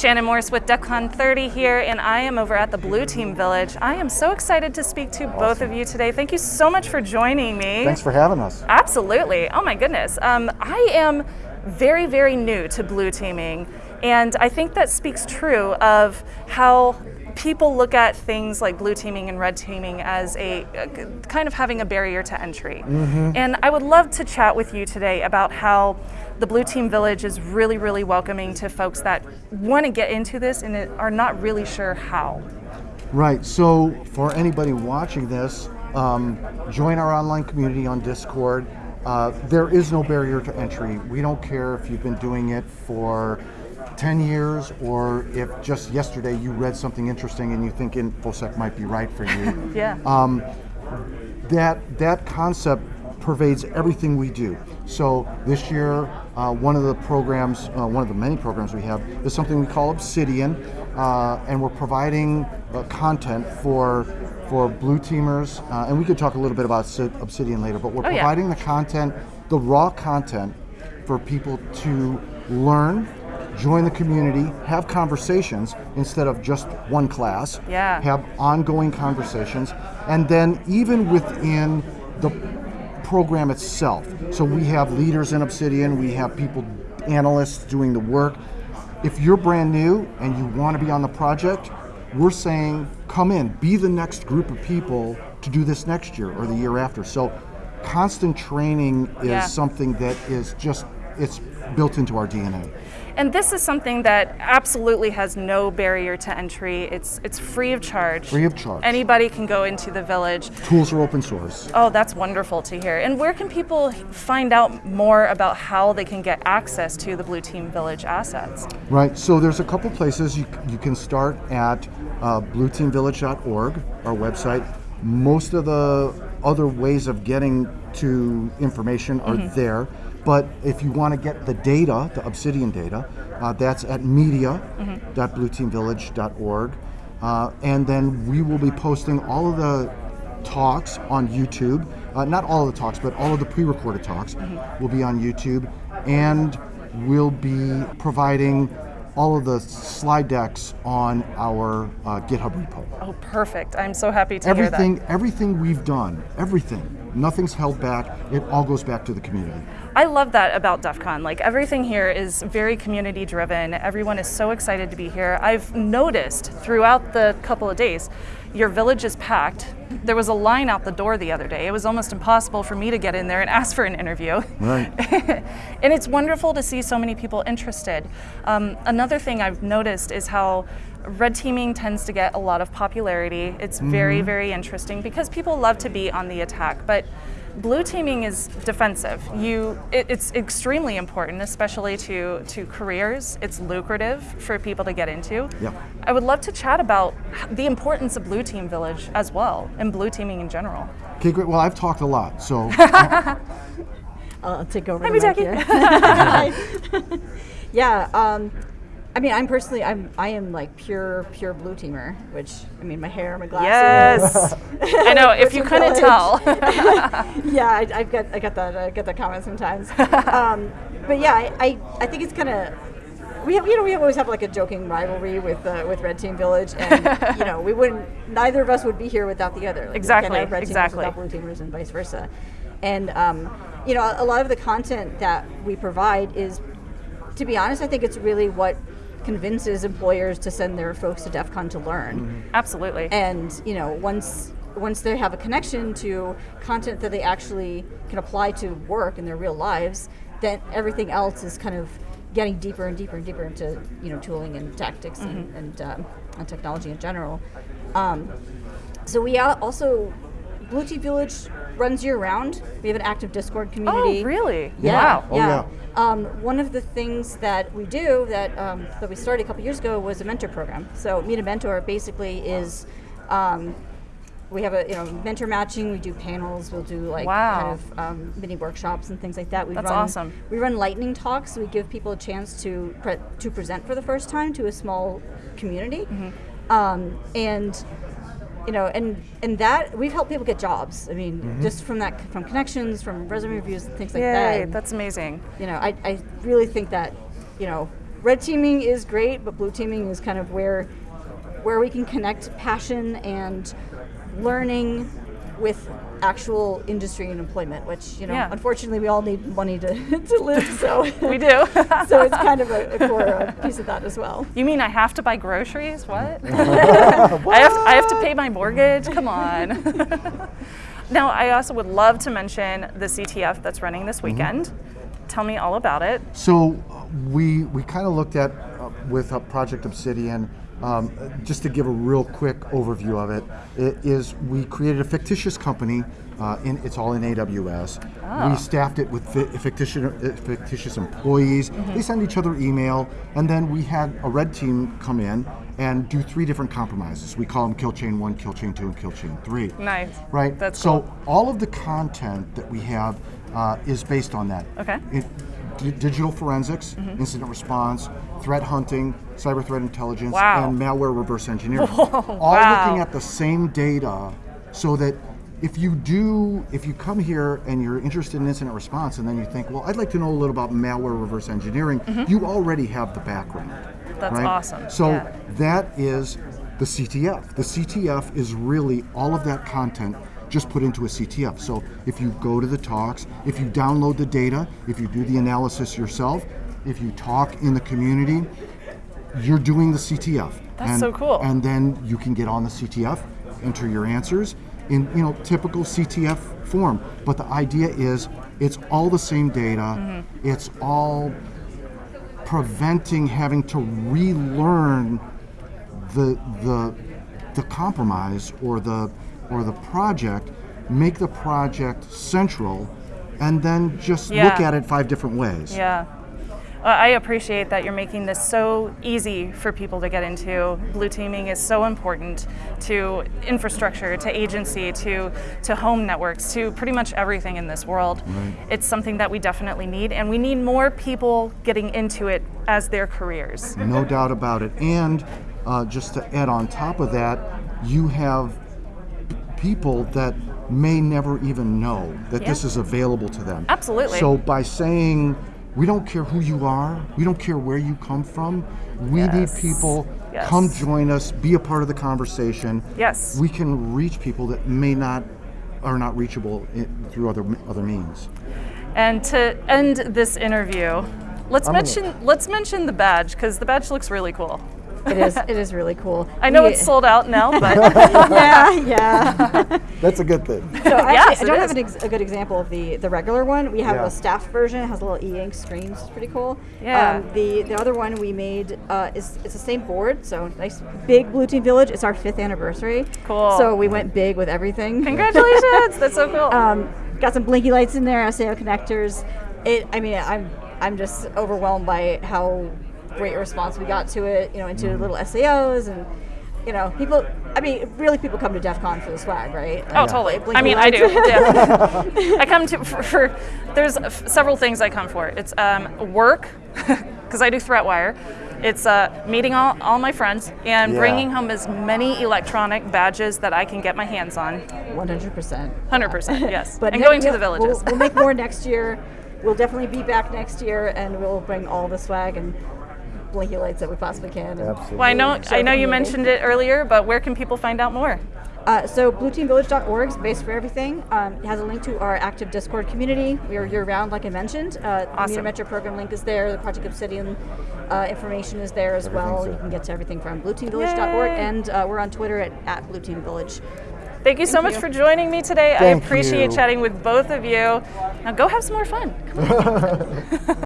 Shannon Morse with DEFCON 30 here, and I am over at the Blue Team Village. I am so excited to speak to awesome. both of you today. Thank you so much for joining me. Thanks for having us. Absolutely. Oh my goodness. Um, I am very, very new to blue teaming, and I think that speaks true of how people look at things like blue teaming and red teaming as a, a kind of having a barrier to entry. Mm -hmm. And I would love to chat with you today about how the Blue Team Village is really, really welcoming to folks that want to get into this and are not really sure how. Right, so for anybody watching this, um, join our online community on Discord. Uh, there is no barrier to entry. We don't care if you've been doing it for 10 years or if just yesterday you read something interesting and you think InfoSec might be right for you. yeah. Um, that, that concept pervades everything we do. So this year, uh, one of the programs, uh, one of the many programs we have, is something we call Obsidian, uh, and we're providing uh, content for for blue teamers, uh, and we could talk a little bit about Obsidian later, but we're oh, providing yeah. the content, the raw content, for people to learn join the community, have conversations instead of just one class. Yeah. Have ongoing conversations, and then even within the program itself. So we have leaders in Obsidian, we have people, analysts doing the work. If you're brand new and you want to be on the project, we're saying come in, be the next group of people to do this next year or the year after. So constant training is yeah. something that is just, it's built into our DNA. And this is something that absolutely has no barrier to entry. It's it's free of charge. Free of charge. Anybody can go into the village. Tools are open source. Oh, that's wonderful to hear. And where can people find out more about how they can get access to the Blue Team Village assets? Right, so there's a couple places. You, you can start at uh, blueteamvillage.org, our website. Most of the other ways of getting to information are mm -hmm. there. But if you want to get the data, the Obsidian data, uh, that's at media.blueteamvillage.org. Uh, and then we will be posting all of the talks on YouTube. Uh, not all of the talks, but all of the pre-recorded talks mm -hmm. will be on YouTube. And we'll be providing all of the slide decks on our uh, GitHub repo. Oh, perfect. I'm so happy to everything, hear that. Everything we've done, everything, nothing's held back. It all goes back to the community. I love that about DEF CON. Like everything here is very community driven. Everyone is so excited to be here. I've noticed throughout the couple of days, your village is packed. There was a line out the door the other day. It was almost impossible for me to get in there and ask for an interview. Right. and it's wonderful to see so many people interested. Um, another thing I've noticed is how red teaming tends to get a lot of popularity. It's very, mm -hmm. very interesting because people love to be on the attack. But Blue teaming is defensive. You, it, it's extremely important, especially to, to careers. It's lucrative for people to get into. Yeah. I would love to chat about the importance of Blue Team Village as well, and blue teaming in general. Okay, great. Well, I've talked a lot, so. I'll take over. Hi, Jackie. yeah. Um, I mean, I'm personally, I'm, I am like pure, pure blue teamer. Which I mean, my hair, my glasses. Yes, I know. if you couldn't tell. yeah, I, I get, I get that, I get that comment sometimes. Um, but yeah, I, I, I think it's kind of. We have, you know, we always have like a joking rivalry with uh, with Red Team Village, and you know, we wouldn't. Neither of us would be here without the other. Like, exactly. Red exactly. Teamers without Blue Teamers, and vice versa. And um, you know, a lot of the content that we provide is, to be honest, I think it's really what convinces employers to send their folks to DEF CON to learn. Mm -hmm. Absolutely. And you know, once once they have a connection to content that they actually can apply to work in their real lives, then everything else is kind of getting deeper and deeper and deeper into you know tooling and tactics mm -hmm. and, mm-hmm. and, um, and, technology in general. Um, so we also Blue Team Village runs year round. We have an active Discord community. Oh, really? Yeah. Wow. Oh, yeah. Um, one of the things that we do that um, that we started a couple years ago was a mentor program. So Meet a Mentor basically is um, we have a you know mentor matching. We do panels. We'll do like wow. kind of um, mini workshops and things like that. We That's run, awesome. We run lightning talks. we give people a chance to pre to present for the first time to a small community, mm -hmm. and you know, and and that we've helped people get jobs. I mean, mm -hmm. just from that, from connections, from resume reviews, and things like Yay, that. that's amazing. You know, I, I really think that, you know, red teaming is great, but blue teaming is kind of where where we can connect passion and learning with actual industry and employment, which you know, Yeah. unfortunately, we all need money to, to live. So We do. so it's kind of a, a core uh, piece of that as well. You mean I have to buy groceries? What? I have I have to pay my mortgage? Come on. now, I also would love to mention the CTF that's running this weekend. Tell me all about it. So uh, we we kind of looked at uh, with uh, Project Obsidian. Um, just to give a real quick overview of it, it is we created a fictitious company. Uh, in, it's all in AWS. We staffed it with fi- fictitious, uh, fictitious employees. They send each other email, and then we had a red team come in and do three different compromises. We call them Kill Chain One, Kill Chain Two, and Kill Chain Three. Nice. Right. That's so cool. all of the content that we have uh, is based on that. Okay. It, digital forensics, Mm-hmm. incident response, threat hunting, cyber threat intelligence, Wow. and malware reverse engineering. all wow. looking at the same data, so that if you do, if you come here and you're interested in incident response, and then you think, well, I'd like to know a little about malware reverse engineering, mm-hmm. you already have the background. That's right? awesome. So Yeah. that is the CTF. The CTF is really all of that content just put into a CTF. So if you go to the talks, if you download the data, if you do the analysis yourself, if you talk in the community, you're doing the CTF. That's and, so cool. And then you can get on the CTF, enter your answers in you know typical CTF form. But the idea is it's all the same data. Mm-hmm. It's all preventing having to relearn the the the compromise or the or the project, make the project central, and then just look at it five different ways. Yeah. I appreciate that you're making this so easy for people to get into. Blue teaming is so important to infrastructure, to agency, to to home networks, to pretty much everything in this world. It's something that we definitely need, and we need more people getting into it as their careers. No doubt about it. And uh, just to add on top of that, you have people that may never even know that this is available to them. Absolutely. So by saying, we don't care who you are, we don't care where you come from, we need people, Yes. come join us, be a part of the conversation. Yes. We can reach people that may not, are not reachable i through other, other means. And to end this interview, let's I'm gonna- mention let's mention the badge because the badge looks really cool. It is it is really cool. I know We- it's sold out now, but Yeah, yeah. That's a good thing. So actually, Yes, I don't is. have an ex- a good example of the, the regular one. We have Yeah. a staff version. It has a little e-ink screen. It's pretty cool. Yeah. Um, the the other one we made uh, is it's the same board. So nice big Blue Team Village. It's our fifth anniversary. Cool. So we went big with everything. congratulations! That's so cool. Um, got some blinky lights in there, SAO connectors. It. I mean, I'm I'm just overwhelmed by how great response we got to it. You know, into little SAOs and. You know, people. I mean, really, people come to DEF CON for the swag, right? Oh, Like, totally. blinky I mean, I do. Yeah. I come to for, for there's f- several things I come for. It's um, work because I do ThreatWire. It's uh, meeting all, all my friends and Yeah. bringing home as many electronic badges that I can get my hands on. One hundred percent. 100%, yes. But and going to the villages. We'll, we'll make more next year. We'll definitely be back next year, and we'll bring all the swag and blinky lights that we possibly can. Absolutely. well, I know I know you mentioned it earlier, but where can people find out more? Uh, so blueteamvillage.org is base for everything. Um, it has a link to our active Discord community. We are year-round, like I mentioned. Uh, The Awesome. Meet a Mentor program link is there. The Project Obsidian uh, information is there as well. Everything's You can get to everything from blueteamvillage.org, Yay. and uh, we're on Twitter at, at blueteamvillage. Thank you so much for joining me today. Thank I appreciate you. chatting with both of you. Now go have some more fun. Come on.